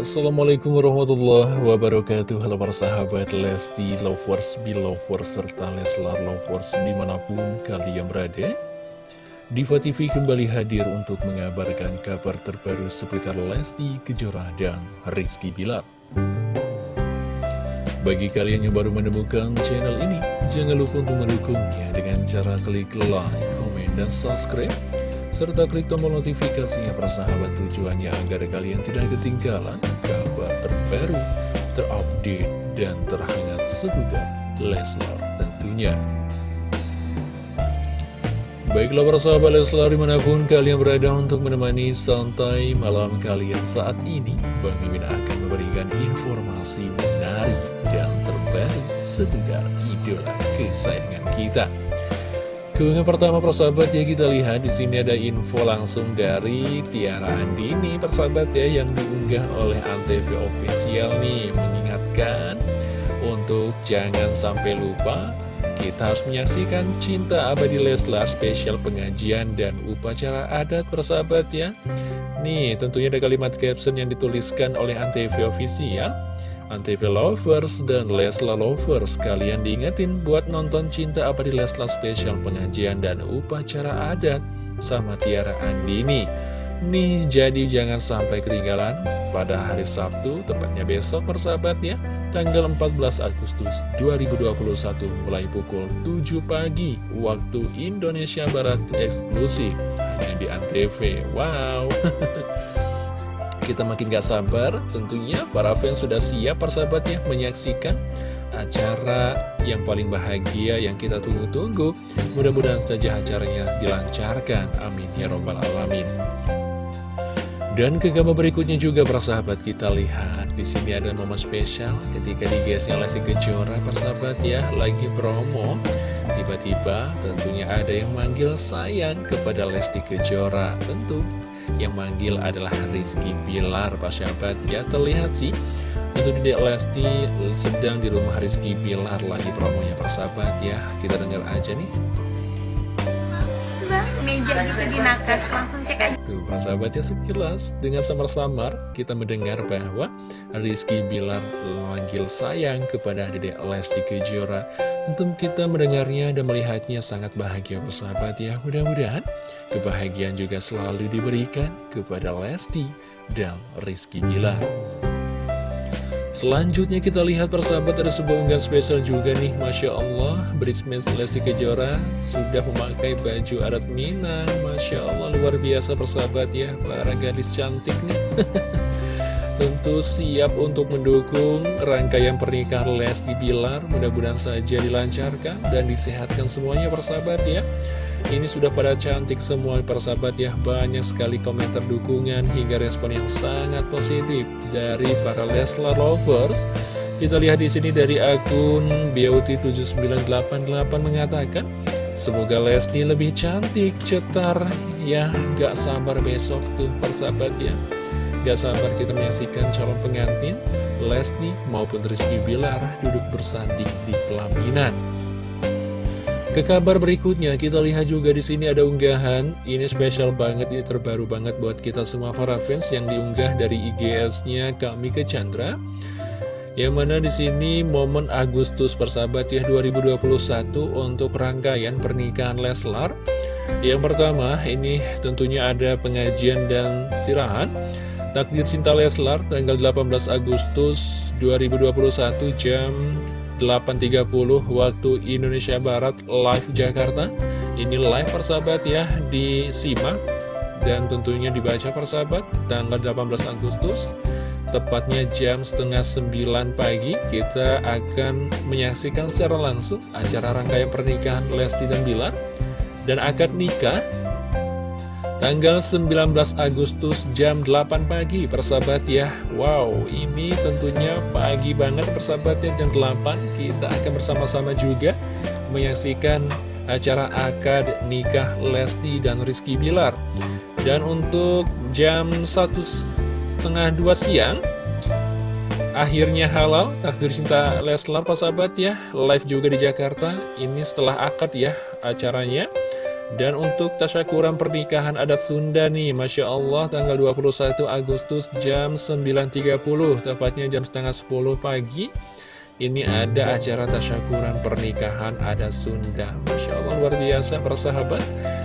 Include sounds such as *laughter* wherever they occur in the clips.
Assalamualaikum warahmatullahi wabarakatuh. Halo para sahabat Lesti Lovers, Belovers, serta Leslar Lovers di mana pun kalian berada. Diva TV kembali hadir untuk mengabarkan kabar terbaru seputar Lesti Kejora dan Rizky Bilar. Bagi kalian yang baru menemukan channel ini Jangan lupa untuk mendukungnya dengan cara klik like, komen, dan subscribe serta klik tombol notifikasinya persahabat tujuannya agar kalian tidak ketinggalan kabar terbaru, terupdate, dan terhangat seputar Leslar tentunya. Baiklah para sahabat Leslar di mana pun kalian berada untuk menemani santai malam kalian saat ini Bang Mimin akan memberikan informasi menarik dan terbaru seputar idola kesayangan kita Keunggahan pertama persahabat ya kita lihat di sini ada info langsung dari Tiara Andini persahabat ya yang diunggah oleh Antv official nih mengingatkan untuk jangan sampai lupa kita harus menyaksikan Cinta Abadi Leslar spesial pengajian dan upacara adat persahabat ya. Nih tentunya ada kalimat caption yang dituliskan oleh Antv official Antv Lovers dan Lesla Lovers Kalian diingetin buat nonton Cinta Abadi Lesla spesial pengajian dan upacara adat sama Tiara Andini. Nih jadi jangan sampai ketinggalan pada hari Sabtu tepatnya besok persahabat ya. Tanggal 14 Agustus 2021 mulai pukul 7 pagi waktu Indonesia Barat eksklusif. Hanya di Antv. Wow *laughs* kita makin gak sabar tentunya para fans sudah siap persahabatnya menyaksikan acara yang paling bahagia yang kita tunggu-tunggu. Mudah-mudahan saja acaranya dilancarkan. Amin. Ya robbal alamin. Dan ke gambar berikutnya juga persahabat kita lihat. Di sini ada momen spesial ketika di gasnya Lesti Kejora persahabat ya lagi promo. Tiba-tiba tentunya ada yang manggil sayang kepada Lesti Kejora. Tentu yang manggil adalah Rizky Bilar Pak Syabat Ya terlihat sih Itu di Lesti sedang di rumah Rizky Bilar lagi promonya persahabat ya Kita dengar aja nih gitu di nakas langsung cek aja. Tuh persahabat ya sekilas dengan samar-samar kita mendengar bahwa Rizky Bilar memanggil sayang kepada Dede Lesti Kejora. Tentu kita mendengarnya dan melihatnya sangat bahagia persahabat ya. Mudah-mudahan kebahagiaan juga selalu diberikan kepada Lesti dan Rizky Bilar Selanjutnya kita lihat persahabat ada sebuah unggahan spesial juga nih Masya Allah. Bridesmaid Lesti Kejora sudah memakai baju adat Minang. Masya Allah luar biasa persahabat ya. Para gadis cantik nih. *laughs* Tentu siap untuk mendukung rangkaian pernikahan Lesti Bilar. Mudah-mudahan saja dilancarkan dan disehatkan semuanya persahabat ya ini sudah pada cantik semua persahabat ya. Banyak sekali komentar dukungan hingga respon yang sangat positif Dari para Leslar Lovers. Kita lihat di sini dari akun Beauty7988 mengatakan Semoga Lesti lebih cantik, cetar Ya. Gak sabar besok tuh persahabat ya. Gak sabar kita menyaksikan calon pengantin Lesti maupun Rizky Bilar duduk bersanding di pelaminan ke kabar berikutnya, kita lihat juga di sini ada unggahan. Ini spesial banget, ini terbaru banget buat kita semua para fans yang diunggah dari IGS-nya Kak Mika Chandra. Yang mana di sini momen Agustus persahabat ya 2021 untuk rangkaian pernikahan Leslar. Yang pertama, ini tentunya ada pengajian dan sirahan. Takdir Cinta Leslar tanggal 18 Agustus 2021 jam 8.30 waktu Indonesia Barat live Jakarta. Ini live persahabat ya disimak dan tentunya dibaca persahabat tanggal 18 Agustus. Tepatnya jam setengah 9 pagi kita akan menyaksikan secara langsung acara rangkaian pernikahan Lesti dan Bilar. Dan akad nikah Tanggal 19 Agustus jam 8 pagi persahabat ya. Wow ini tentunya pagi banget persahabat ya. Jam 8 Kita akan bersama-sama juga menyaksikan acara akad nikah Lesti dan Rizky Bilar. Dan untuk jam satu setengah dua siang Akhirnya halal takdir cinta Leslar persahabat ya. Live juga di Jakarta Ini setelah akad ya acaranya Dan untuk tasyakuran pernikahan adat Sunda nih, Masya Allah tanggal 21 Agustus jam 9.30, tepatnya jam setengah 10 pagi. Ini ada acara tasyakuran pernikahan adat Sunda. Masya Allah luar biasa persahabat.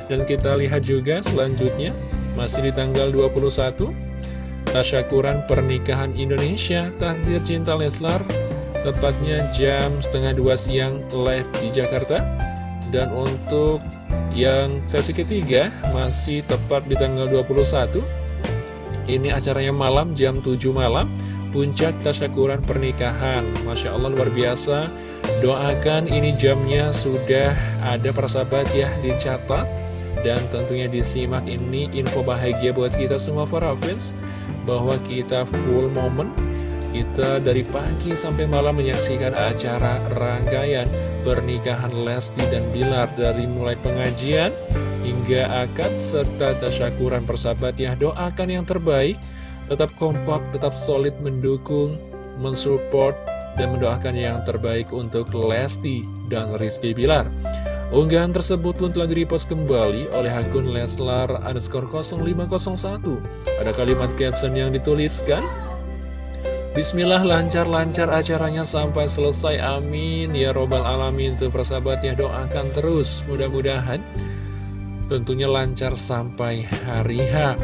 Dan kita lihat juga selanjutnya, masih di tanggal 21, tasyakuran pernikahan Indonesia, takdir cinta Leslar, tepatnya jam setengah dua siang live di Jakarta. Dan untuk yang sesi ketiga masih tepat di tanggal 21 Ini acaranya malam jam 7 malam Puncak tasyakuran pernikahan. Masya Allah luar biasa. Doakan ini jamnya sudah ada persahabat ya dicatat. Dan tentunya disimak ini info bahagia buat kita semua para fans Bahwa kita full moment kita dari pagi sampai malam menyaksikan acara rangkaian pernikahan Lesti dan Bilar dari mulai pengajian hingga akad serta tasyakuran persahabat ya doakan yang terbaik. Tetap kompak, tetap solid mendukung, mensupport dan mendoakan yang terbaik untuk Lesti dan Rizky Bilar. Unggahan tersebut pun telah direpost kembali oleh akun Leslar underscore 0501 Ada kalimat caption yang dituliskan Bismillah lancar-lancar acaranya sampai selesai. Amin. Ya robbal alamin. Tuh persahabat ya doakan terus. Mudah-mudahan tentunya lancar sampai hari H.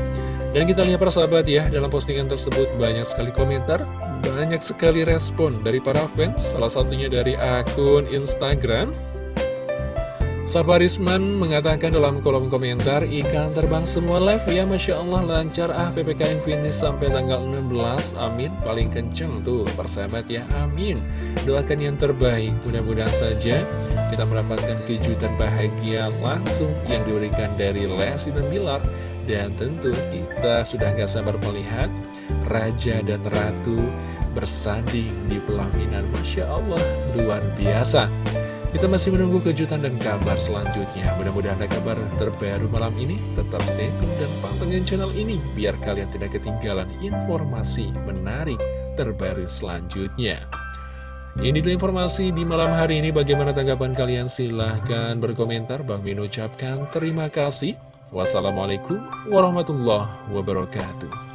Dan kita lihat persahabat ya dalam postingan tersebut banyak sekali komentar banyak sekali respon dari para fans. Salah satunya dari akun Instagram Safarisman mengatakan dalam kolom komentar Ikan terbang semua live ya Masya Allah. Lancar ah PPKM finish sampai tanggal 16 Amin. Paling kenceng tuh persahabat ya. Amin. Doakan yang terbaik. Mudah-mudahan saja kita mendapatkan kejutan bahagia langsung Yang diberikan dari Lesti dan Bilar. Dan tentu kita sudah gak sabar melihat Raja dan Ratu bersanding di pelaminan. Masya Allah luar biasa kita masih menunggu kejutan dan kabar selanjutnya. Mudah-mudahan ada kabar terbaru malam ini. Tetap stay tune dan pantengin channel ini biar kalian tidak ketinggalan informasi menarik terbaru selanjutnya. Ini dulu informasi di malam hari ini. Bagaimana tanggapan kalian? Silahkan berkomentar. Bang Min ucapkan terima kasih. Wassalamualaikum warahmatullahi wabarakatuh.